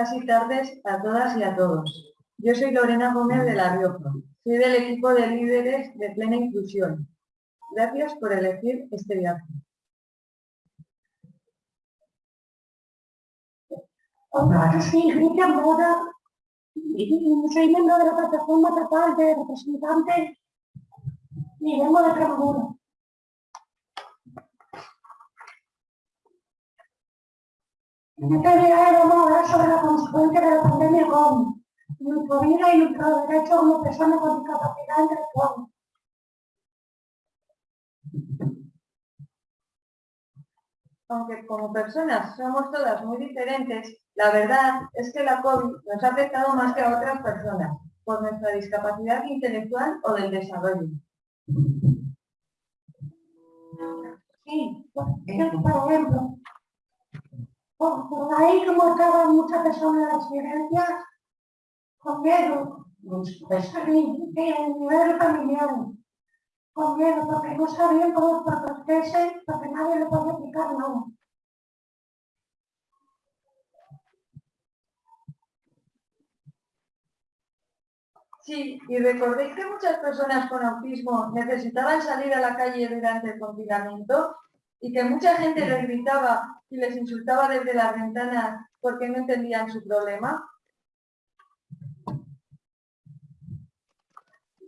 casi tardes a todas y a todos. Yo soy Lorena Gómez de La Rioja. Soy del equipo de líderes de plena inclusión. Gracias por elegir este viaje. Hola, Moda. Soy miembro de la plataforma estatal de representantes y vengo de Extremadura. Día vamos a hablar sobre la consecuencia de la pandemia con nuestra vida y nuestros derechos como personas con discapacidad intelectual. Aunque como personas somos todas muy diferentes, la verdad es que la COVID nos ha afectado más que a otras personas, por nuestra discapacidad intelectual o del desarrollo. Sí, por ejemplo, por, ahí como estaban muchas personas en las residencias con miedo, pues a nivel familiar, con miedo, porque no sabían cómo protegerse, porque nadie le podía explicar nada. Sí, y recordéis que muchas personas con autismo necesitaban salir a la calle durante el confinamiento y que mucha gente les gritaba y les insultaba desde las ventanas porque no entendían su problema.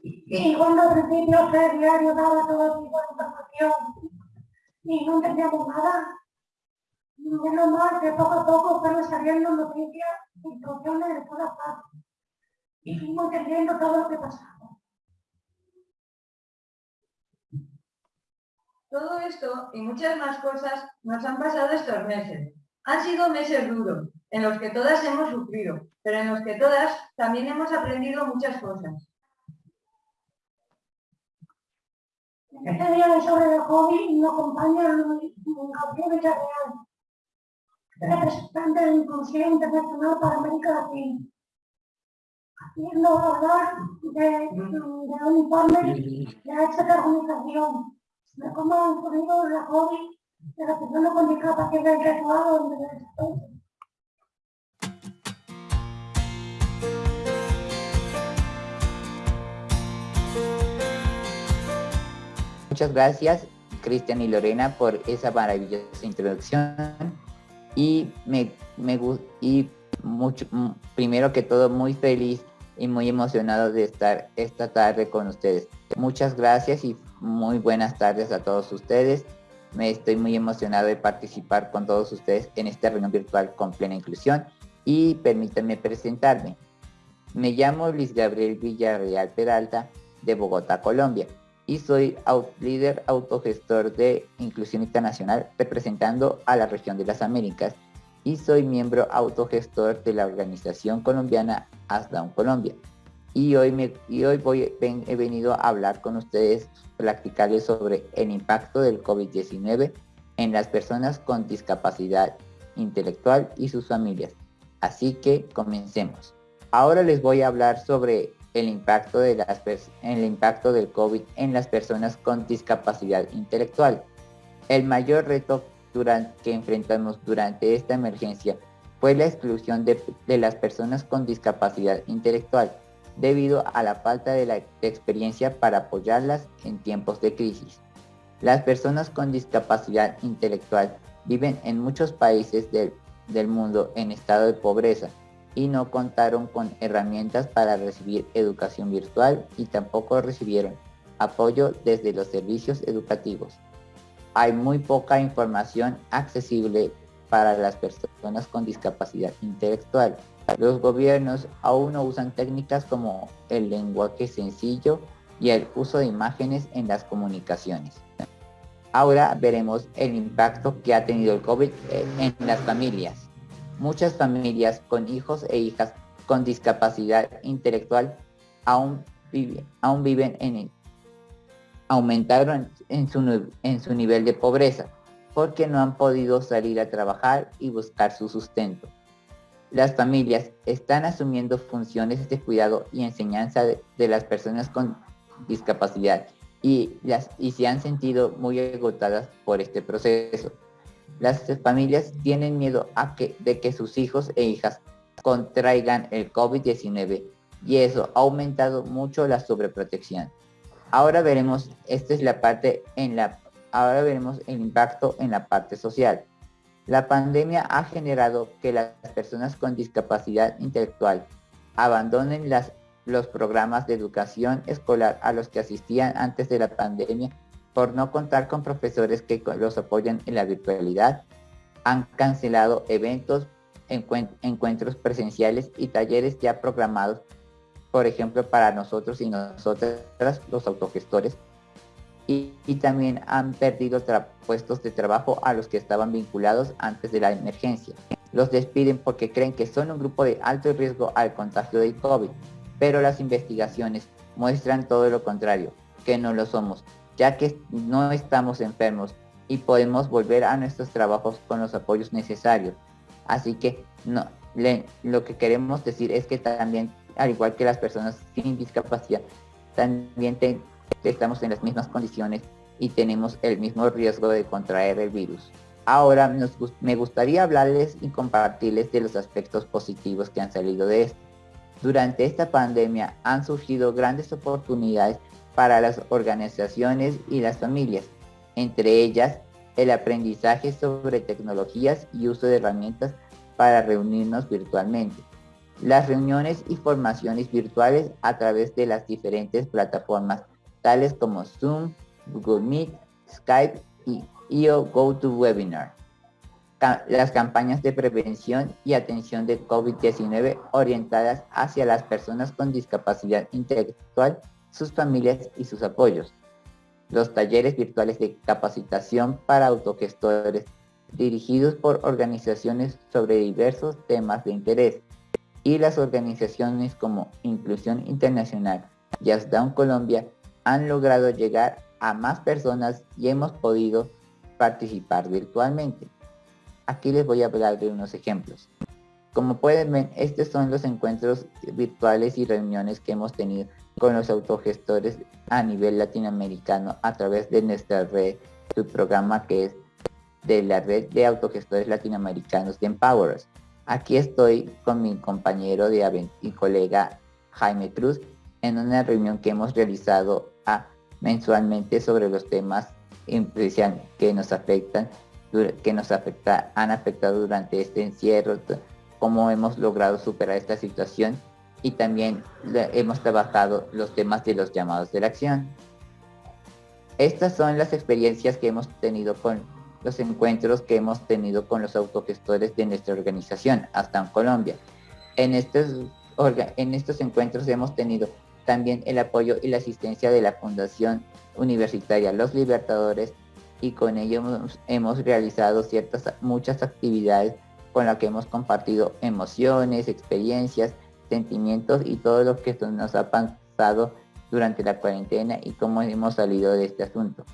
Y cuando al principio el diario daba todo tipo de información y no entendíamos nada, menos mal que poco a poco fueron saliendo noticias, instrucciones de todas partes. Y fuimos entendiendo todo lo que pasaba. Todo esto y muchas más cosas nos han pasado estos meses. Han sido meses duros, en los que todas hemos sufrido, pero en los que todas también hemos aprendido muchas cosas. Este día de sobre el COVID nos acompaña Gabriel Villarreal, representante de Inclusión Internacional para América Latina. Haciendo hablar de, de un informe de esta organización cómo han ocurrido la de con discapacidad Muchas gracias, Cristian y Lorena, por esa maravillosa introducción. Y me, me y mucho, primero que todo, muy feliz y muy emocionado de estar esta tarde con ustedes. Muchas gracias y muy buenas tardes a todos ustedes. Me estoy muy emocionado de participar con todos ustedes en esta reunión virtual con plena inclusión y permítanme presentarme. Me llamo Luis Gabriel Villarreal Peralta de Bogotá, Colombia y soy líder autogestor de Inclusión Internacional representando a la región de las Américas y soy miembro autogestor de la organización colombiana ASDAUN Colombia. Y hoy, me, y hoy he venido a hablar con ustedes platicarles sobre el impacto del COVID-19 en las personas con discapacidad intelectual y sus familias. Así que comencemos. Ahora les voy a hablar sobre el impacto, del COVID en las personas con discapacidad intelectual. El mayor reto que enfrentamos durante esta emergencia fue la exclusión de las personas con discapacidad intelectual debido a la falta de, la, experiencia para apoyarlas en tiempos de crisis. Las personas con discapacidad intelectual viven en muchos países del, del mundo en estado de pobreza y no contaron con herramientas para recibir educación virtual y tampoco recibieron apoyo desde los servicios educativos. Hay muy poca información accesible para las personas con discapacidad intelectual los gobiernos aún no usan técnicas como el lenguaje sencillo y el uso de imágenes en las comunicaciones. Ahora veremos el impacto que ha tenido el COVID en las familias. Muchas familias con hijos e hijas con discapacidad intelectual aún, aún viven en aumentaron en su, en su nivel de pobreza porque no han podido salir a trabajar y buscar su sustento las familias están asumiendo funciones de cuidado y enseñanza de, las personas con discapacidad y, las, y se han sentido muy agotadas por este proceso. Las familias tienen miedo de que sus hijos e hijas contraigan el COVID-19 y eso ha aumentado mucho la sobreprotección. Ahora veremos, esta es la parte en la, ahora veremos el impacto en la parte social. La pandemia ha generado que las personas con discapacidad intelectual abandonen los programas de educación escolar a los que asistían antes de la pandemia por no contar con profesores que los apoyan en la virtualidad. Han cancelado eventos, encuentros presenciales y talleres ya programados, por ejemplo, para nosotros y nosotras, los autogestores, y, también han perdido puestos de trabajo a los que estaban vinculados antes de la emergencia. Los despiden porque creen que son un grupo de alto riesgo al contagio del COVID, pero las investigaciones muestran todo lo contrario, que no lo somos, ya que no estamos enfermos y podemos volver a nuestros trabajos con los apoyos necesarios. Así que no, lo que queremos decir es que también, al igual que las personas sin discapacidad, también estamos en las mismas condiciones y tenemos el mismo riesgo de contraer el virus. Ahora me gustaría hablarles y compartirles de los aspectos positivos que han salido de esto. Durante esta pandemia han surgido grandes oportunidades para las organizaciones y las familias, entre ellas el aprendizaje sobre tecnologías y uso de herramientas para reunirnos virtualmente. Las reuniones y formaciones virtuales a través de las diferentes plataformas tales como Zoom, Google Meet, Skype y IO GoToWebinar. Las campañas de prevención y atención de COVID-19 orientadas hacia las personas con discapacidad intelectual, sus familias y sus apoyos. Los talleres virtuales de capacitación para autogestores dirigidos por organizaciones sobre diversos temas de interés y las organizaciones como Inclusión Internacional y Down Colombia han logrado llegar a más personas y hemos podido participar virtualmente. Aquí les voy a hablar de unos ejemplos. Como pueden ver, estos son los encuentros virtuales y reuniones que hemos tenido con los autogestores a nivel latinoamericano a través de nuestra red, su programa que es de la red de autogestores latinoamericanos de Empower Aquí estoy con mi compañero de y colega Jaime Cruz en una reunión que hemos realizado mensualmente sobre los temas que nos afectan, que nos afecta, han afectado durante este encierro, cómo hemos logrado superar esta situación y también hemos trabajado los temas de los llamados de la acción. Estas son las experiencias que hemos tenido con los encuentros que hemos tenido con los autogestores de nuestra organización, hasta en Colombia. En estos, en estos encuentros hemos tenido también el apoyo y la asistencia de la Fundación Universitaria Los Libertadores y con ello hemos, realizado ciertas, muchas actividades con las que hemos compartido emociones, experiencias, sentimientos y todo lo que nos ha pasado durante la cuarentena y cómo hemos salido de este asunto.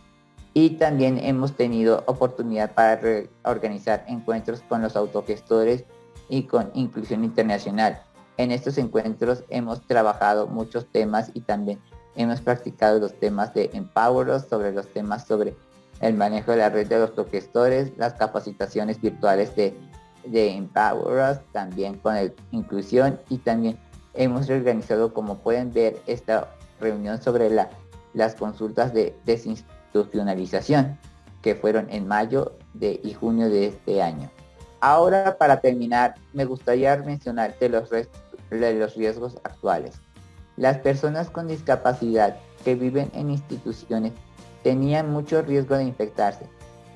Y también hemos tenido oportunidad para organizar encuentros con los autogestores y con Inclusión Internacional, en estos encuentros hemos trabajado muchos temas y también hemos practicado los temas de Empower sobre los temas sobre el manejo de la red de los gestores, las capacitaciones virtuales de, de Empower también con el inclusión y también hemos reorganizado, como pueden ver, esta reunión sobre la, las consultas de desinstitucionalización que fueron en mayo de, y junio de este año. Ahora, para terminar, me gustaría mencionar de los restos de los riesgos actuales. Las personas con discapacidad que viven en instituciones tenían mucho riesgo de infectarse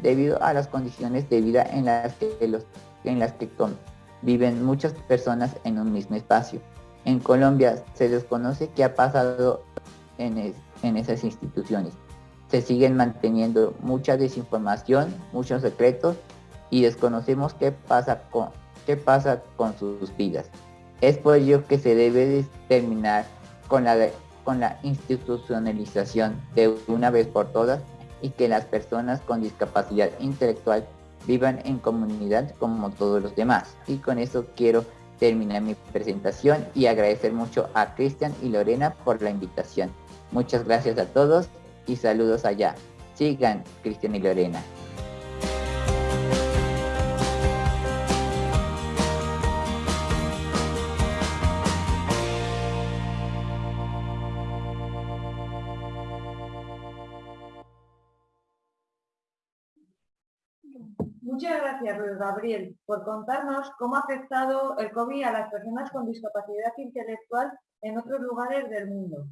debido a las condiciones de vida en las que, los, en las que viven muchas personas en un mismo espacio. En Colombia se desconoce qué ha pasado en, en esas instituciones. Se siguen manteniendo mucha desinformación, muchos secretos y desconocemos qué pasa con, qué pasa con sus vidas. Es por ello que se debe terminar con la, con la institucionalización de una vez por todas y que las personas con discapacidad intelectual vivan en comunidad como todos los demás. Y con eso quiero terminar mi presentación y agradecer mucho a Cristian y Lorena por la invitación. Muchas gracias a todos y saludos allá. Sigan Cristian y Lorena. Muchas gracias, Luis Gabriel, por contarnos cómo ha afectado el COVID a las personas con discapacidad intelectual en otros lugares del mundo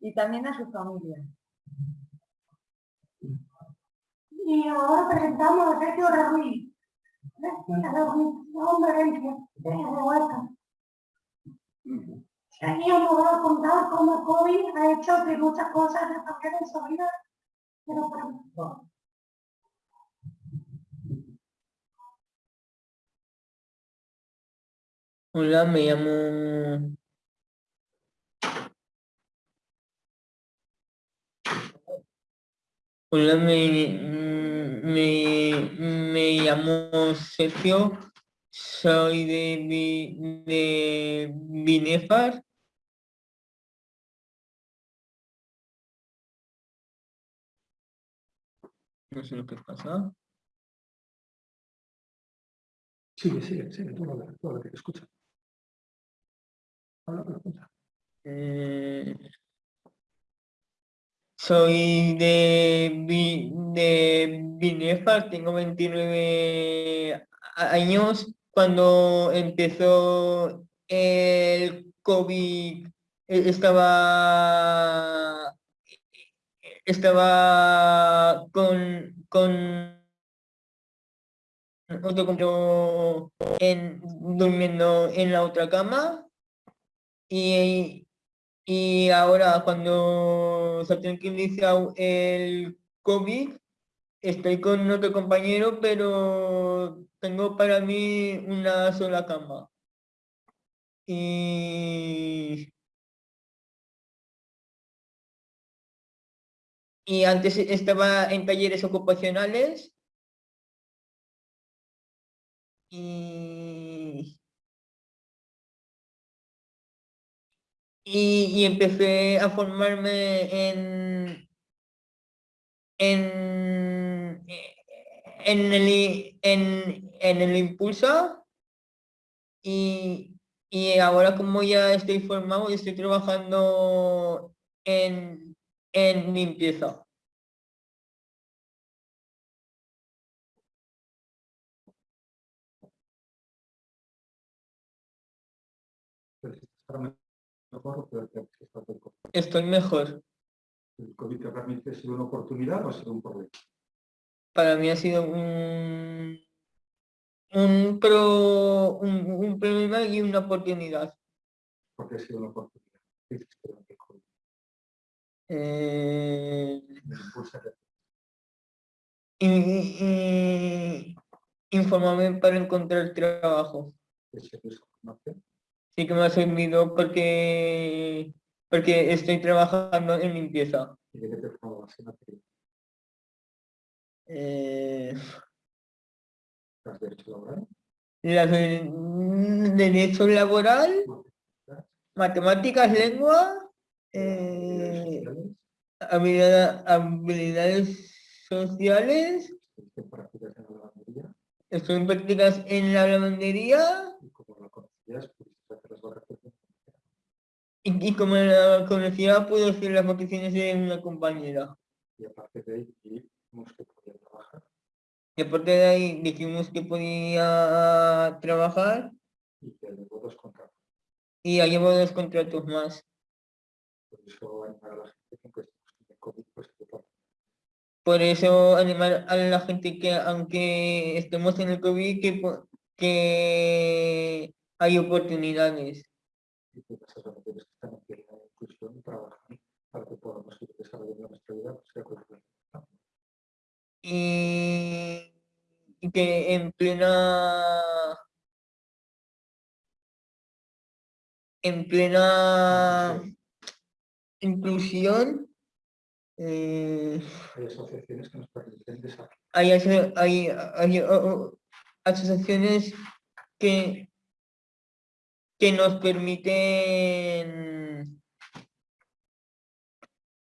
y también a su familia. Y ahora presentamos a Sergio Raúl, de la Organización de nos va a contar cómo COVID ha hecho que muchas cosas se cambiaran en su vida, pero para Hola, me llamo... Hola, me, me, me llamo Sergio, soy de, de Binefar. No sé lo que pasa. Sigue, sigue, sigue, tú habla, tú habla, que escucha. Eh, soy de, de Binefar, tengo 29 a- años. Cuando empezó el COVID, eh, estaba, estaba con, con otro compañero en, durmiendo en la otra cama. Y, y ahora cuando se ha tranquilizado el COVID, estoy con otro compañero, pero tengo para mí una sola cama. Y, y antes estaba en talleres ocupacionales. Y, y, empecé a formarme en, en, en, el, en, en el impulso y, y ahora como ya estoy formado estoy trabajando en, en limpieza. Mejor o peor que estás del COVID. Estoy mejor. ¿El COVID te realmente ha sido una oportunidad o ha sido un problema? Para mí ha sido un, un, pro, un, un problema y una oportunidad. Porque ha sido una oportunidad. ¿Qué durante el COVID? Eh, y, y- informarme para encontrar trabajo. información. Sí que me ha servido porque, porque estoy trabajando en limpieza. ¿Y de qué te formabas en materia? Eh, ¿Las derecho laboral? las de derecho laboral, matemáticas, lengua, eh, ¿Sociales? habilidad- habilidades sociales, ¿Estuviste en prácticas en la lavandería? estoy en prácticas en la lavandería Y como la conocías, pudiste hacer las vacaciones. Y, y como la conocía puedo hacer las vacaciones de una compañera. Y aparte de ahí, dijimos que podía trabajar Y aparte de ahí dijimos que podía trabajar y que luego dos contratos. y ya llevo dos contratos más. Por eso animar a la gente que aunque estemos en el COVID, pues que. Por eso animar a la gente que aunque estemos en el COVID, que, que hay oportunidades. y que esas mujeres que están aquí en la inclusión trabajan para que podamos ir desarrollando nuestra vida pues, de acuerdo con el Y, que en plena en plena inclusión eh, Hay asociaciones que nos permiten desarrollar. hay, hay, hay, o- o- asociaciones que, que nos permiten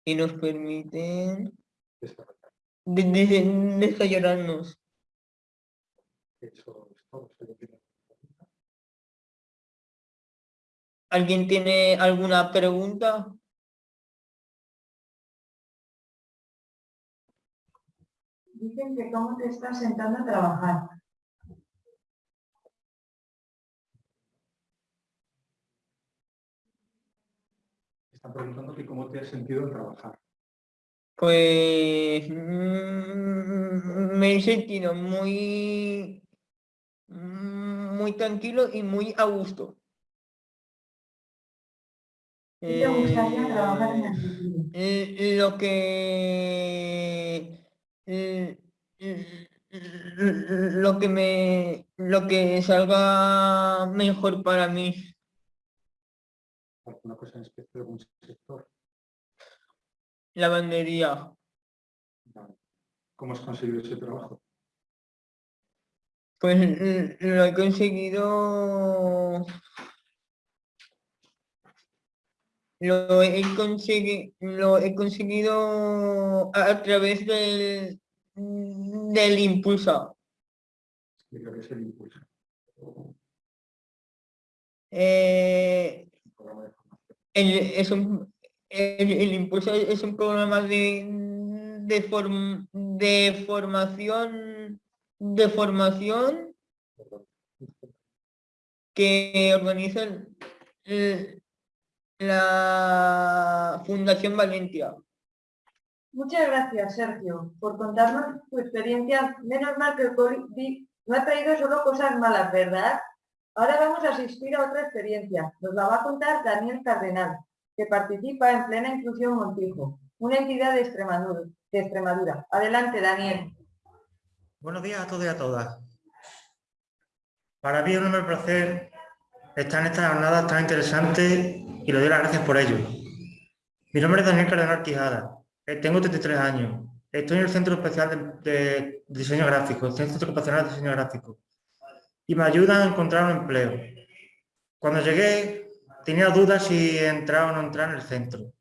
que nos permiten desarrollar. de- de- desarrollarnos. Eso es todo. Espero que- ¿Alguien tiene alguna pregunta? dicen que cómo te estás sentando a trabajar. Preguntando que cómo te has sentido al trabajar. Pues mm, me he sentido muy, muy tranquilo y muy a gusto. ¿Qué te gustaría trabajar en Eh, futuro? eh, lo que eh, lo que me lo que salga mejor para mí ¿Alguna cosa en especial, algún sector? lavandería. ¿Cómo has conseguido ese trabajo? pues eh, lo he conseguido lo he conseguido lo he conseguido a, través del del impulso qué es el impulso. Eh, Un programa de formación. El, es un, impulso es un programa de, de, form- de formación de formación que organiza la Fundación Valencia. Muchas gracias, Sergio, por contarnos tu experiencia. Menos mal que el no ha traído solo cosas malas, ¿verdad? Ahora vamos a asistir a otra experiencia. Nos la va a contar Daniel Cardenal, que participa en Plena Inclusión Montijo, una entidad de Extremadura. De Extremadura. Adelante, Daniel. Buenos días a todos y a todas. Para mí es un enorme placer estar en esta jornada tan interesante y le doy las gracias por ello. Mi nombre es Daniel Cardenal Quijada, eh, tengo 33 años, estoy en el Centro Especial de, de Diseño Gráfico, Centro Ocupacional de Diseño Gráfico, y me ayudan a encontrar un empleo. Cuando llegué tenía dudas si entrar o no entrar en el centro.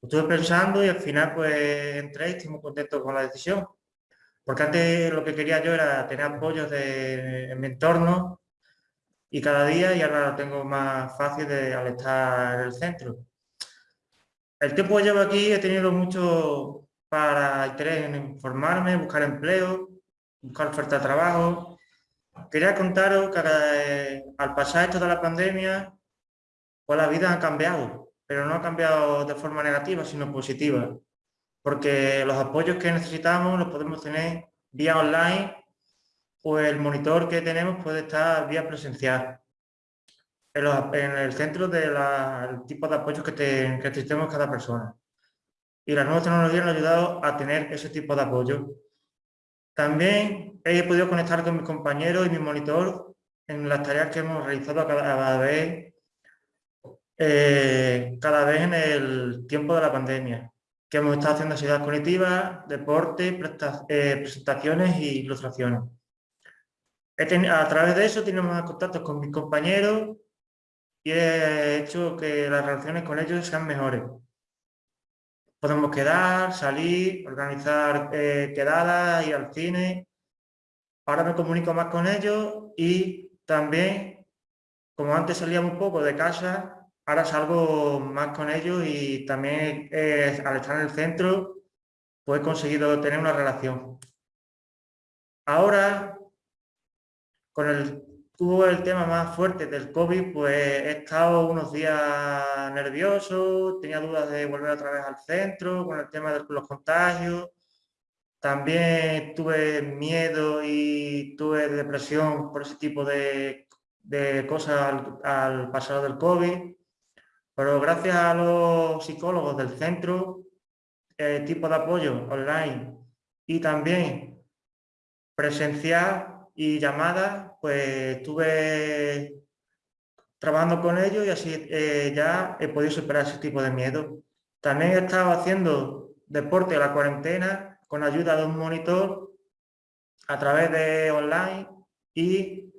Estuve pensando y al final pues entré y estoy muy contento con la decisión. Porque antes lo que quería yo era tener apoyos de, en mi entorno y cada día y ahora lo tengo más fácil de, al estar en el centro. El tiempo que llevo aquí he tenido mucho para interés en informarme, buscar empleo, buscar oferta de trabajo. Quería contaros que eh, al pasar esto de la pandemia, pues la vida ha cambiado, pero no ha cambiado de forma negativa, sino positiva porque los apoyos que necesitamos los podemos tener vía online o el monitor que tenemos puede estar vía presencial. En el centro del tipo de apoyos que, te, que necesitemos cada persona. Y las nuevas tecnologías nos han ayudado a tener ese tipo de apoyo. También he podido conectar con mis compañeros y mi monitor en las tareas que hemos realizado cada, vez, eh, cada vez en el tiempo de la pandemia que hemos estado haciendo actividades cognitivas, deporte, eh, presentaciones y ilustraciones. A través de eso tenemos contactos con mis compañeros y he hecho que las relaciones con ellos sean mejores. Podemos quedar, salir, organizar eh, quedadas, ir al cine. Ahora me comunico más con ellos y también, como antes salía un poco de casa, ahora salgo más con ellos y también eh, al estar en el centro pues he conseguido tener una relación. Ahora, con el, tuvo el tema más fuerte del COVID, pues he estado unos días nervioso, tenía dudas de volver otra vez al centro con el tema de los contagios. También tuve miedo y tuve depresión por ese tipo de, de cosas al, al pasar del COVID. Pero gracias a los psicólogos del centro, eh, tipo de apoyo online y también presencial y llamadas, pues estuve trabajando con ellos y así eh, ya he podido superar ese tipo de miedo. También he estado haciendo deporte a la cuarentena con ayuda de un monitor a través de online y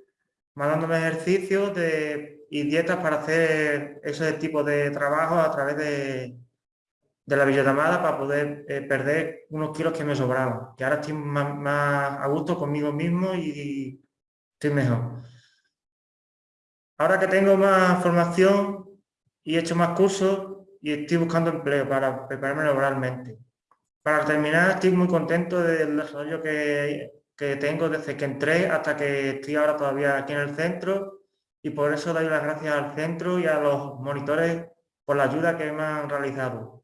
mandándome ejercicios de, y dietas para hacer ese tipo de trabajo a través de, de la videollamada para poder eh, perder unos kilos que me sobraban. Que ahora estoy más, más a gusto conmigo mismo y estoy mejor. Ahora que tengo más formación y he hecho más cursos y estoy buscando empleo para prepararme laboralmente. para terminar, estoy muy contento del desarrollo que, que tengo desde que entré hasta que estoy ahora todavía aquí en el centro y por eso doy las gracias al centro y a los monitores por la ayuda que me han realizado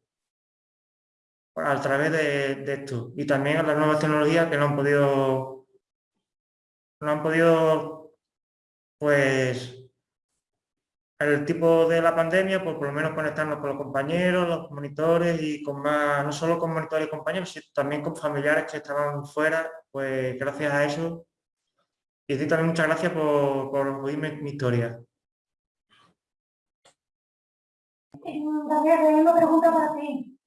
a través de, de esto y también a las nuevas tecnologías que no han podido no han podido pues el tipo de la pandemia, pues por lo menos conectarnos con los compañeros, los monitores y con más, no solo con monitores y compañeros, sino también con familiares que estaban fuera, pues gracias a eso. Y decir también muchas gracias por, por oírme mi historia. Daniel, tengo una pregunta para ti.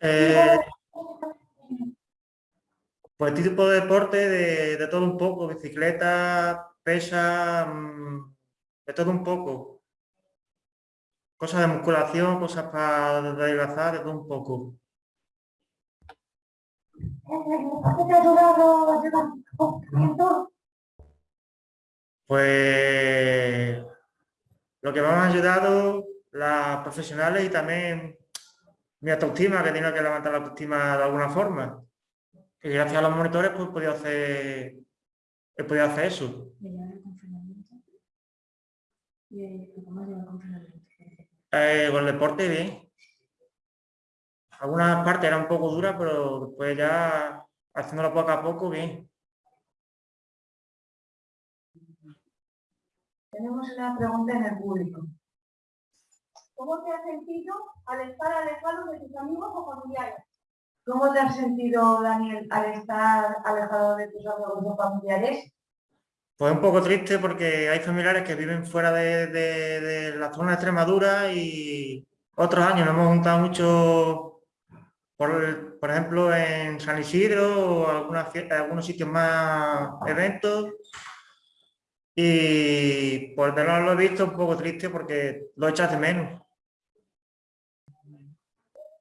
Eh, pues tipo de deporte de, todo un poco, bicicleta, pesa, mm, de todo un poco. Cosas de musculación, cosas para adelgazar, de todo un poco. Pues lo que me han ayudado las profesionales y también mi autoestima, que tengo que levantar la autoestima de alguna forma. Y gracias a los monitores pues he podido hacer, he podido hacer eso. Eh, con el deporte bien. Algunas partes eran un poco duras, pero después ya haciéndolo poco a poco, bien. Tenemos una pregunta en el público. ¿Cómo te has sentido al estar alejado de tus amigos o familiares? ¿Cómo te has sentido, Daniel, al estar alejado de tus amigos familiares? Pues un poco triste porque hay familiares que viven fuera de, de- de la zona de Extremadura y otros años nos hemos juntado mucho, por, por ejemplo, en San Isidro o algunas algunos sitios más eventos. Y por no lo he visto un poco triste porque lo echas de menos.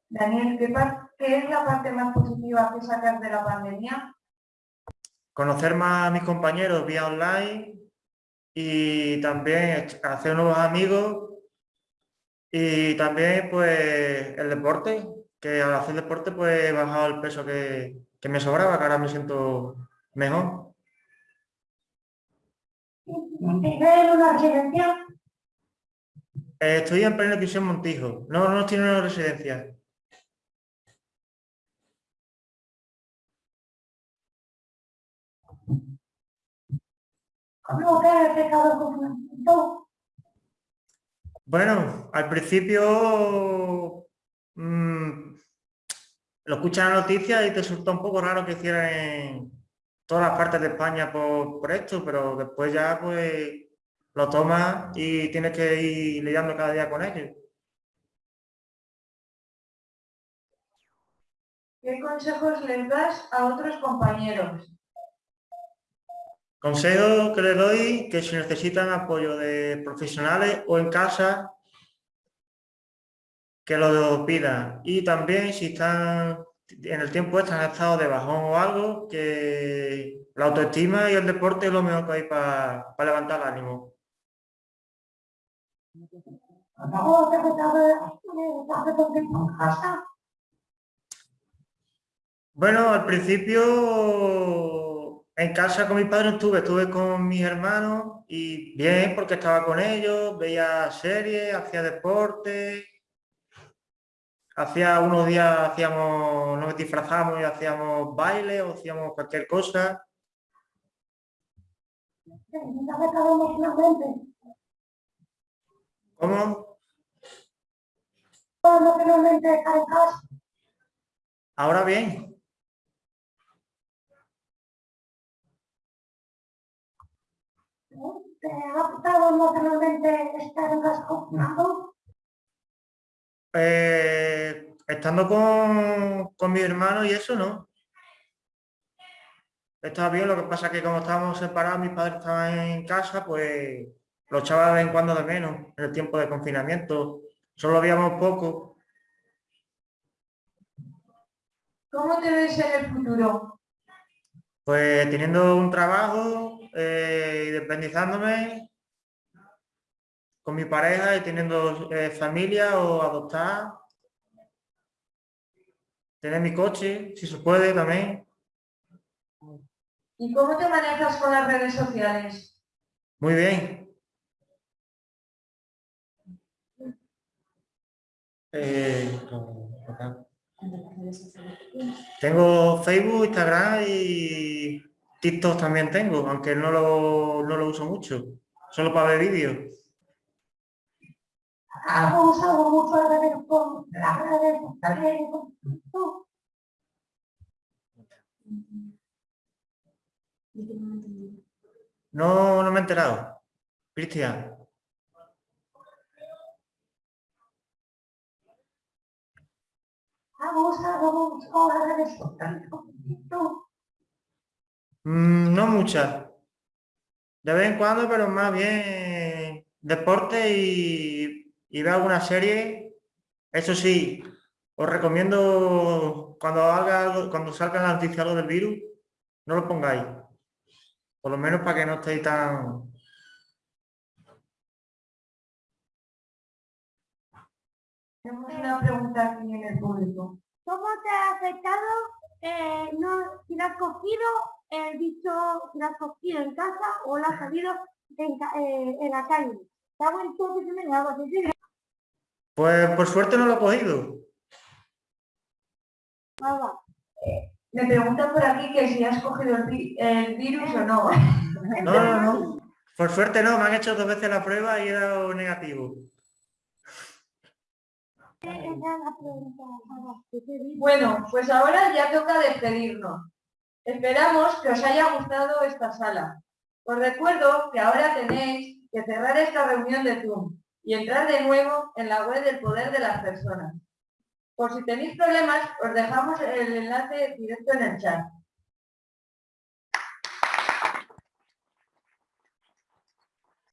Daniel, ¿qué, par- qué es la parte más positiva que sacas de la pandemia? Conocer más a mis compañeros vía online y también hacer nuevos amigos y también pues el deporte, que al hacer deporte pues he bajado el peso que, que me sobraba, que ahora me siento mejor. ¿Vives en una residencia? Eh, estoy en prisión Montijo, no, no estoy en una residencia. Bueno, al principio mm, lo escuchas en la noticia y te resulta un poco raro que hicieran en todas las partes de España por, por esto, pero después ya pues lo tomas y tienes que ir lidiando cada día con ello. ¿Qué consejos les das a otros compañeros? Consejo que le doy que si necesitan apoyo de profesionales o en casa, que lo pidan. Y también si están en el tiempo en estado de bajón o algo, que la autoestima y el deporte es lo mejor que hay para levantar el ánimo. Bueno, al principio en casa con mis padres estuve, estuve con mis hermanos y bien porque estaba con ellos, veía series, hacía deporte, hacía unos días hacíamos, nos disfrazamos y hacíamos baile o hacíamos cualquier cosa. ¿Cómo? Ahora bien, ha afectado emocionalmente estar en casa confinado? eh, estando con, con mi hermano y eso no. Estaba bien, lo que pasa es que como estábamos separados, mis padres estaban en casa, pues lo echaba de vez en cuando de menos en el tiempo de confinamiento. Solo veíamos poco. ¿Cómo te ves en el futuro? Pues teniendo un trabajo, eh, independizándome con mi pareja y teniendo eh, familia o adoptar. tener mi coche, si se puede también. ¿Y cómo te manejas con las redes sociales? Muy bien. Eh, tengo Facebook, Instagram y TikTok también tengo, aunque no lo, no lo uso mucho, solo para ver vídeos. No, no me he enterado. Cristian. ¿Has usado mucho? Mm, no muchas. De vez en cuando, pero más bien deporte y, y ver alguna serie. Eso sí, os recomiendo cuando haga algo, cuando salga la noticia algo del virus, no lo pongáis. Por lo menos para que no estéis tan... Tenemos una pregunta aquí en el público. ¿Cómo te ha afectado eh, no, si lo has cogido el bicho, si lo has cogido en casa o lo has salido en, eh, en la calle? ¿Te ha que se me? Pues por suerte no lo he cogido. Nada. Me preguntan por aquí que si has cogido el, vi- el virus o no. No, no, no. Por suerte no, me han hecho dos veces la prueba y he dado negativo. La ¿qué te digo? Bueno, pues ahora ya toca despedirnos. Esperamos que os haya gustado esta sala. Os recuerdo que ahora tenéis que cerrar esta reunión de Zoom y entrar de nuevo en la web del poder de las personas. Por si tenéis problemas, os dejamos el enlace directo en el chat.